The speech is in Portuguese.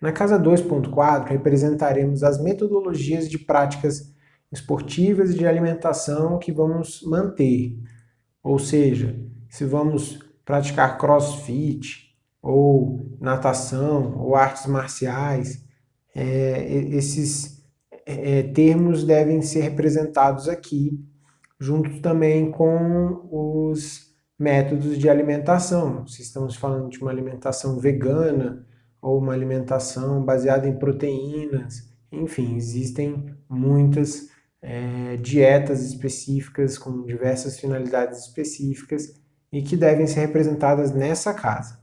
Na casa 2.4, representaremos as metodologias de práticas esportivas e de alimentação que vamos manter. Ou seja, se vamos praticar crossfit, ou natação, ou artes marciais, é, esses é, termos devem ser representados aqui, junto também com os métodos de alimentação. Se estamos falando de uma alimentação vegana, ou uma alimentação baseada em proteínas, enfim, existem muitas é, dietas específicas com diversas finalidades específicas e que devem ser representadas nessa casa.